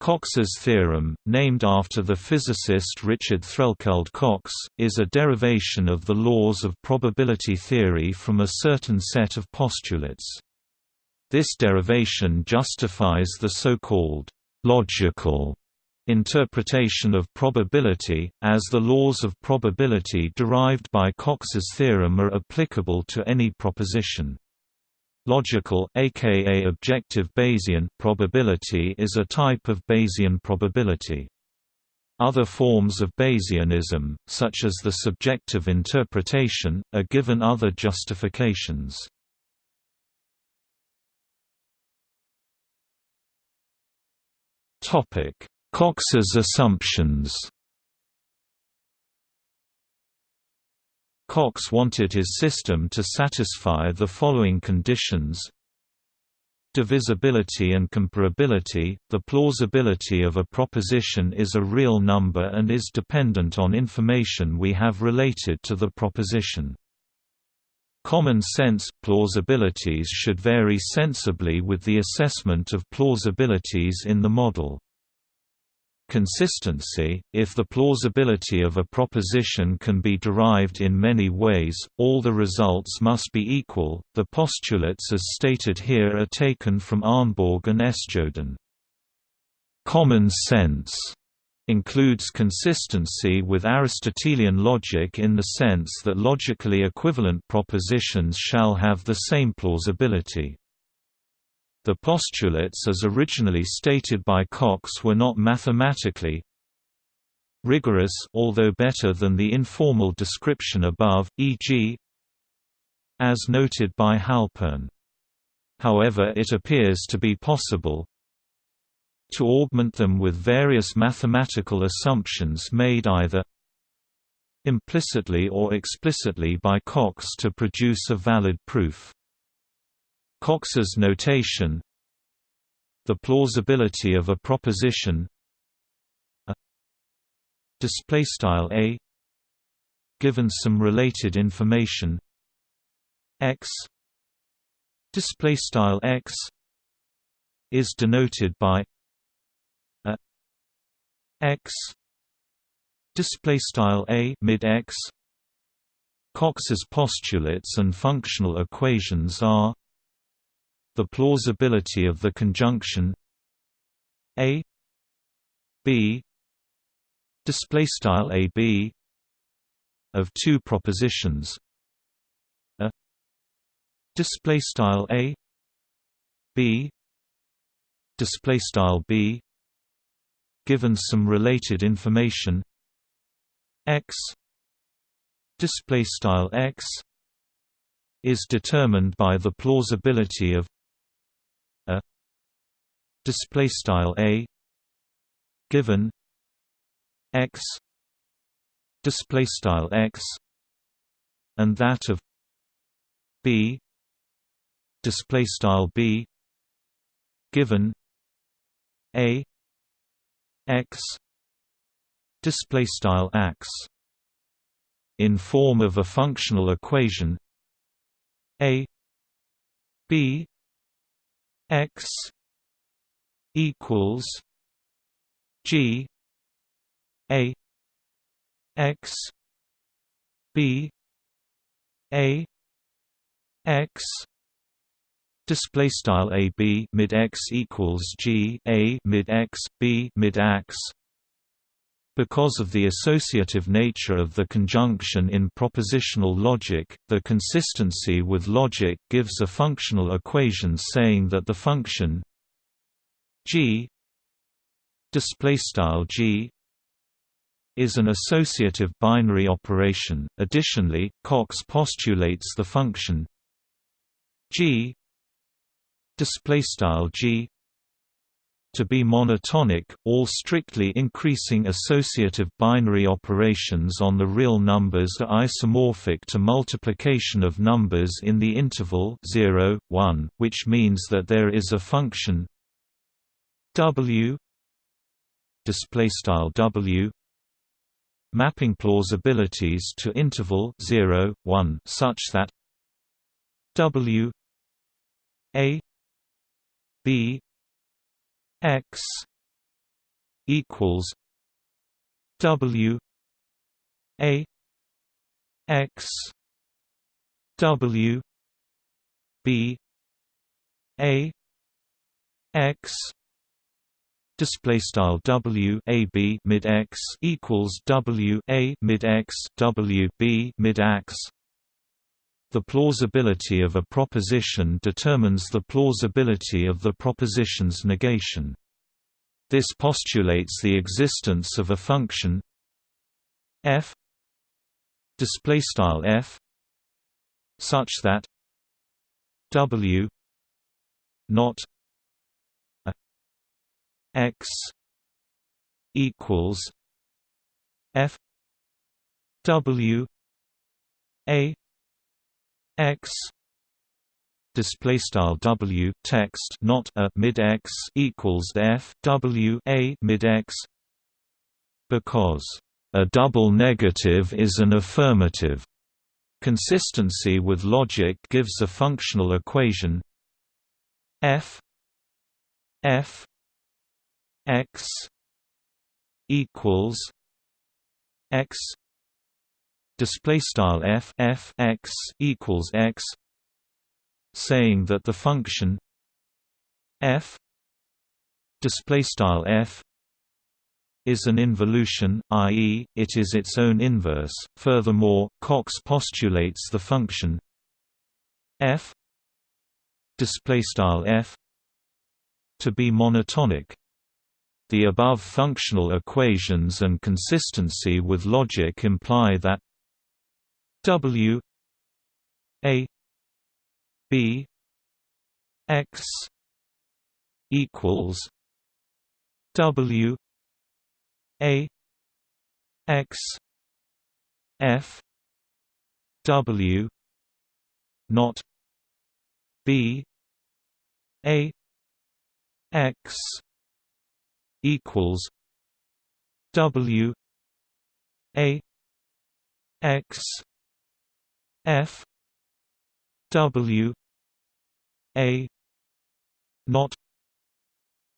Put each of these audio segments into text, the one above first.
Cox's theorem, named after the physicist Richard Threlkeld Cox, is a derivation of the laws of probability theory from a certain set of postulates. This derivation justifies the so-called logical interpretation of probability, as the laws of probability derived by Cox's theorem are applicable to any proposition. Logical, aka objective Bayesian, probability is a type of Bayesian probability. Other forms of Bayesianism, such as the subjective interpretation, are given other justifications. Cox's assumptions Cox wanted his system to satisfy the following conditions Divisibility and comparability – The plausibility of a proposition is a real number and is dependent on information we have related to the proposition. Common sense – Plausibilities should vary sensibly with the assessment of plausibilities in the model. Consistency – If the plausibility of a proposition can be derived in many ways, all the results must be equal. The postulates as stated here are taken from Arnborg and Sjödin. Common sense includes consistency with Aristotelian logic in the sense that logically equivalent propositions shall have the same plausibility. The postulates as originally stated by Cox were not mathematically rigorous although better than the informal description above, e.g. as noted by Halpern. However it appears to be possible to augment them with various mathematical assumptions made either implicitly or explicitly by Cox to produce a valid proof. Cox's notation The plausibility of a proposition display style a given some related information x display style x is denoted by a x display style a mid x. Cox's postulates and functional equations are the plausibility of the conjunction a b display style a b of two propositions. A display style a b display style b given some related information. X display style x is determined by the plausibility of display style a given x display style x and that of b display style b given a x display style x in form of a functional equation a b x equals G A X B A X. Display style a b mid x equals g a mid x b mid x. Because of the associative nature of the conjunction in propositional logic, the consistency with logic gives a functional equation saying that the function G display style G is an associative binary operation. Additionally, Cox postulates the function G display style G to be monotonic, all strictly increasing associative binary operations on the real numbers are isomorphic to multiplication of numbers in the interval 0, 1, which means that there is a function W display style W mapping plausibilities to interval 0 1 such that W A B X equals W A X W B A X display style W A B mid X equals W A mid X W B mid X the plausibility of a proposition determines the plausibility of the proposition's negation. This postulates the existence of a function f f such that w not x equals f w a x display style w text not a mid x equals f w a mid x because a double negative is an affirmative. Consistency with logic gives a functional equation. F f x equals x display style f f x equals x saying that the function f display style f is an involution, i.e., it is its own inverse. Furthermore, Cox postulates the function f display style f to be monotonic. The above functional equations and consistency with logic imply that W A B X equals W A X F W not B A X equals W A X F W A not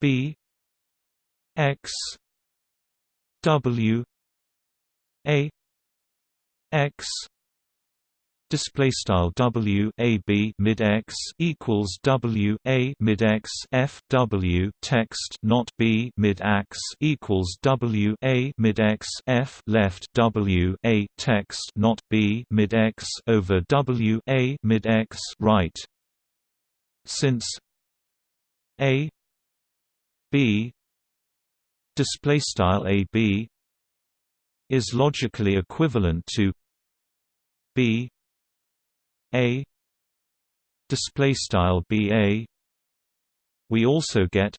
B X W A X display style W A B mid X equals W A mid X F W text not B mid X equals W A mid X F left W A text not B mid X over W A mid X right. Since A B display style AB is logically equivalent to B A. Display style BA we also get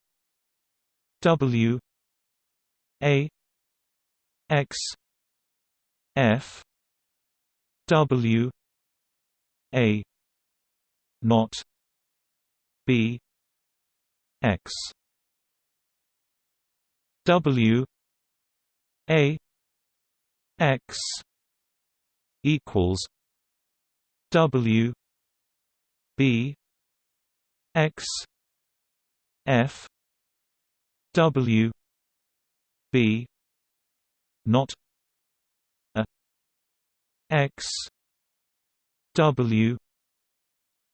W. A. X. F. W. A. Not B. X. W. A. X. Equals W B X F W B not a X W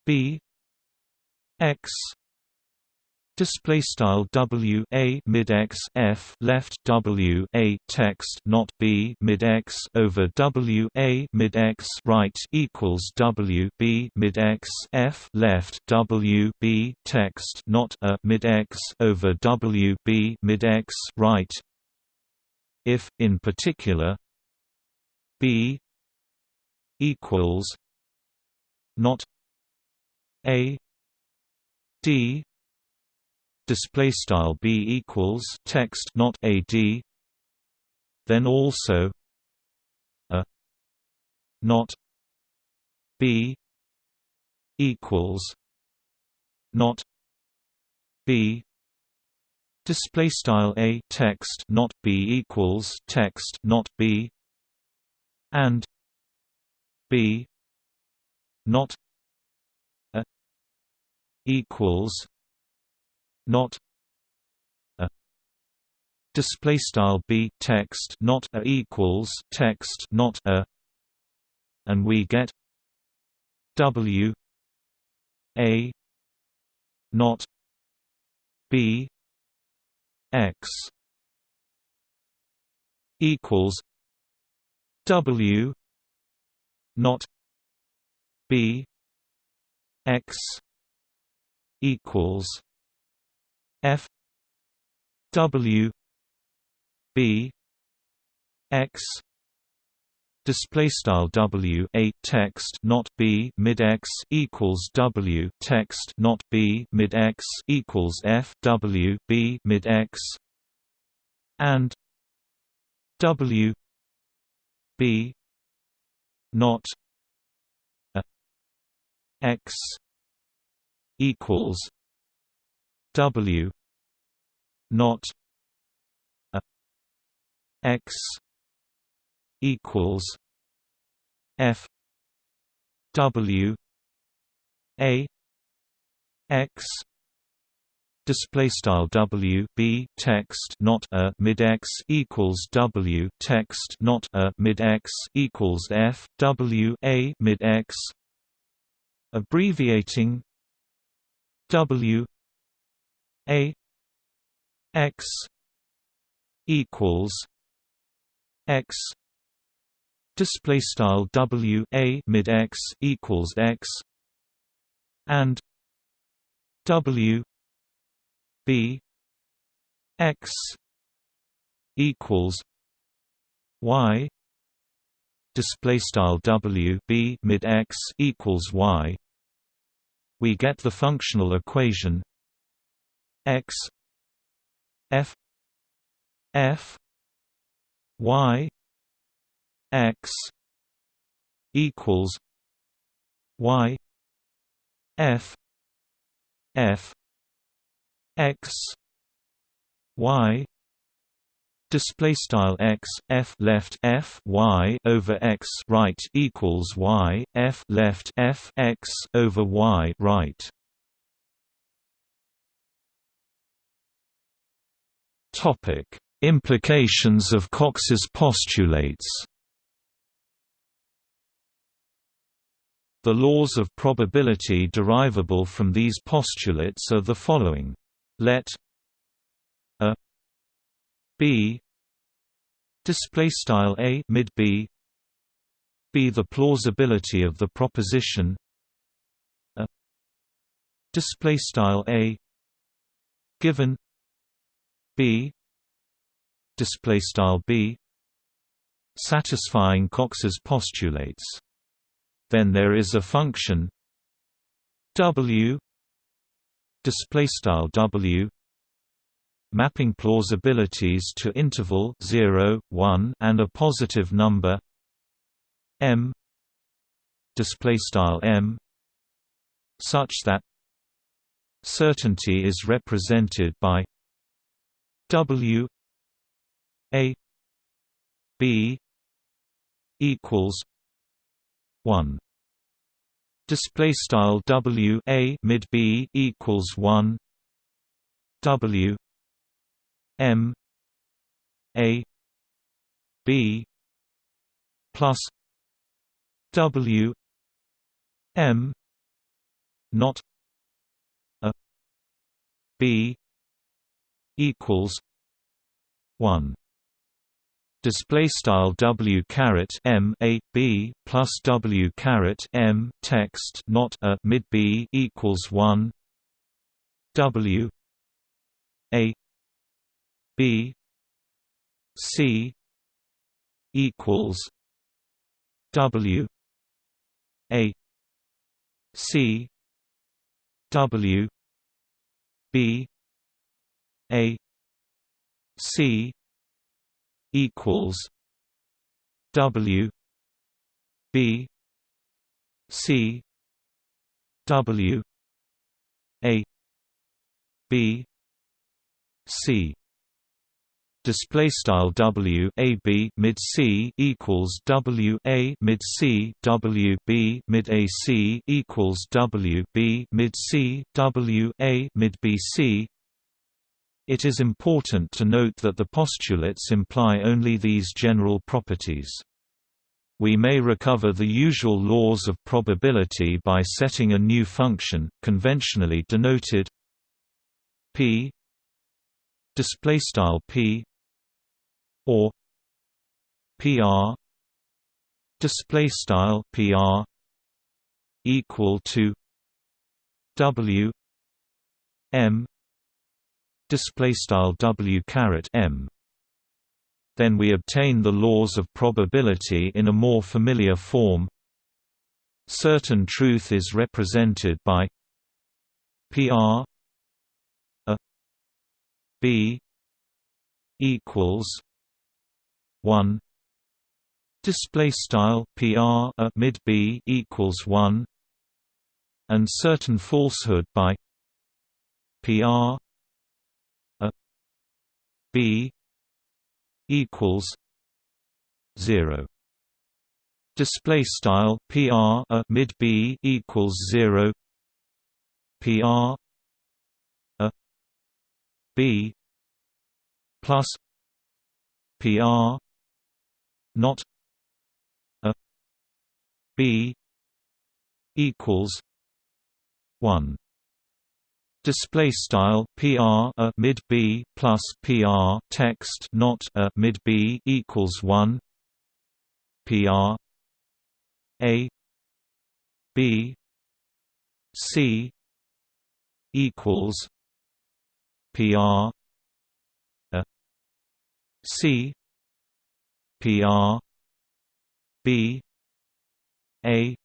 B X display style w a mid x f left w a text not b mid x over w a mid x right equals w b mid x f left w b text not a mid x over w b mid x right. If in particular b equals not a d display style b equals text not ad then also a not b equals not b. Display style a text not b equals text not b. And b not a equals not a display style b text not a equals text not a and we get w a not b x equals w not b x equals f w b x display style w a text not b mid x equals w text not b mid x equals f w b mid x and w b not a x equals w not a x equals F W A X display style W B text not a mid X equals W text not a mid X equals F W A mid X abbreviating W A X equals X display style w a mid x equals x and w b x equals y display style w b mid x equals y. We get the functional equation x f f y x equals y f f x y. Display style x f left f y over x right equals y f left f x over y right implications of cox's postulates. The laws of probability derivable from these postulates are the following. Let a b display style a mid b be the plausibility of the proposition. A display style a given b display style b satisfying Cox's postulates. Then there is a function w display style w mapping plausibilities to interval 0 1 and a positive number m display style m such that certainty is represented by w a b equals 1 display style w a mid b equals 1 w m a b plus w m not a b equals 1 display style w caret m a b plus w caret m text not a mid b equals one. W a b c equals w a c w b a c equals W B C W A B C. Display style W A B mid C equals W A mid C W B mid A C equals W B mid C W A mid B C It is important to note that the postulates imply only these general properties. We may recover the usual laws of probability by setting a new function, conventionally denoted p displaystyle p or pr displaystyle pr equal to w m displaystyle w caret m. Then we obtain the laws of probability in a more familiar form. Certain truth is represented by PR a B equals one. Display style PR a mid B equals one. And certain falsehood by PR B equals zero. Display style PR a mid B equals zero. PR a B plus PR not a B equals one display style PR a mid B plus PR text not a mid B equals 1 PR a B C equals PR a C PR B A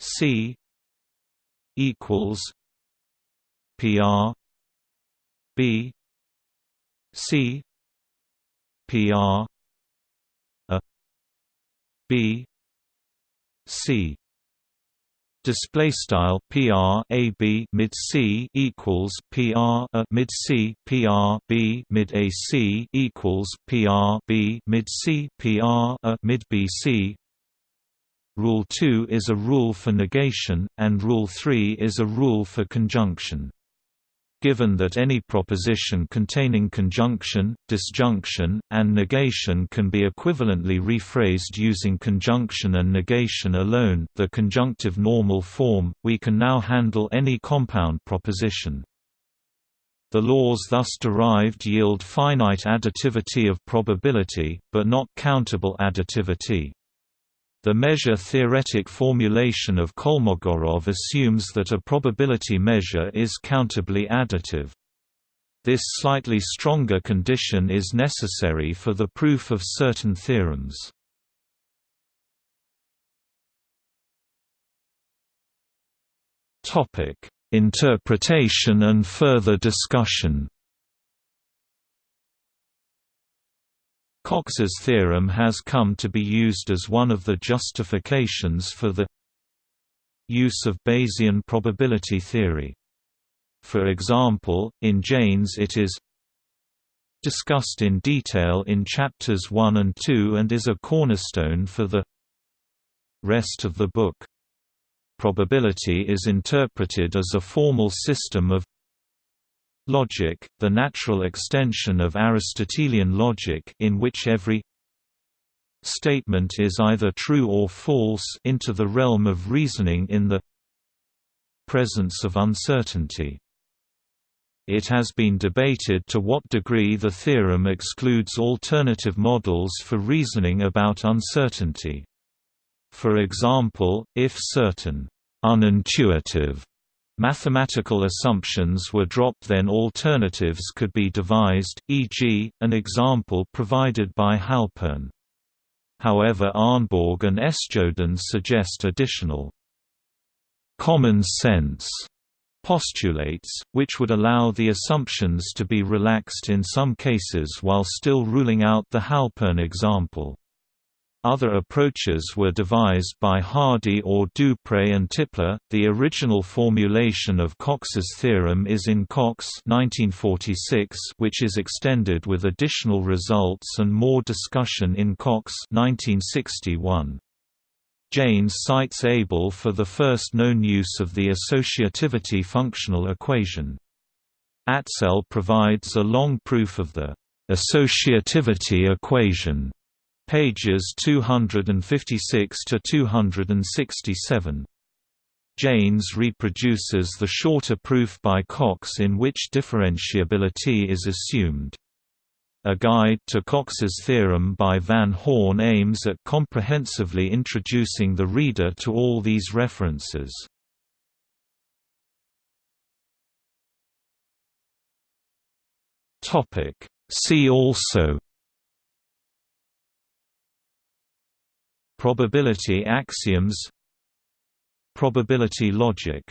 C equals PR B C PR a B C. Display style PR a B mid C equals PR a mid C PR B mid A C equals PR B mid C PR a mid B C. Rule 2 is a rule for negation, and Rule 3 is a rule for conjunction given that any proposition containing conjunction, disjunction, and negation can be equivalently rephrased using conjunction and negation alone the conjunctive normal form, we can now handle any compound proposition. The laws thus derived yield finite additivity of probability, but not countable additivity. The measure-theoretic formulation of Kolmogorov assumes that a probability measure is countably additive. This slightly stronger condition is necessary for the proof of certain theorems. Interpretation and further discussion Cox's theorem has come to be used as one of the justifications for the use of Bayesian probability theory. For example, in Jaynes it is discussed in detail in chapters 1 and 2 and is a cornerstone for the rest of the book. Probability is interpreted as a formal system of Logic, the natural extension of Aristotelian logic in which every statement is either true or false into the realm of reasoning in the presence of uncertainty. It has been debated to what degree the theorem excludes alternative models for reasoning about uncertainty. For example, if certain unintuitive Mathematical assumptions were dropped then alternatives could be devised, e.g., an example provided by Halpern. However Arnborg and Sjödin suggest additional common sense postulates, which would allow the assumptions to be relaxed in some cases while still ruling out the Halpern example. Other approaches were devised by Hardy or Dupré and Tipler. The original formulation of Cox's theorem is in Cox 1946, which is extended with additional results and more discussion in Cox 1961. Jaynes cites Abel for the first known use of the associativity functional equation. Aczél provides a long proof of the associativity equation, pages 256 to 267. Jaynes reproduces the shorter proof by Cox in which differentiability is assumed. A Guide to Cox's Theorem by Van Horn aims at comprehensively introducing the reader to all these references. See also Probability axioms Probability logic